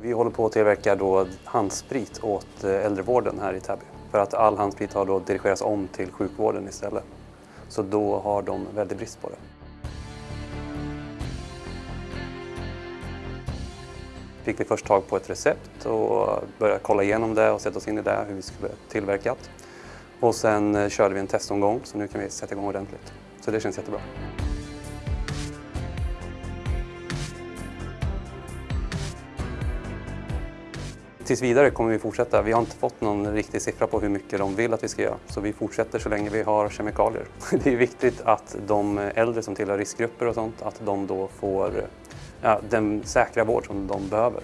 Vi håller på att tillverka då handsprit åt eh, äldrevården här i Täby. För att all handsprit har då dirigerats om till sjukvården istället. Så då har de väldigt brist på det. Fick vi först tag på ett recept och började kolla igenom det och sätta oss in i det, hur vi skulle tillverkat. Och sen eh, körde vi en testomgång så nu kan vi sätta igång ordentligt. Så det känns jättebra. Tills vidare kommer vi fortsätta. Vi har inte fått någon riktig siffra på hur mycket de vill att vi ska göra. Så vi fortsätter så länge vi har kemikalier. Det är viktigt att de äldre som tillhör riskgrupper och sånt, att de då får eh, ja, den säkra vård som de behöver.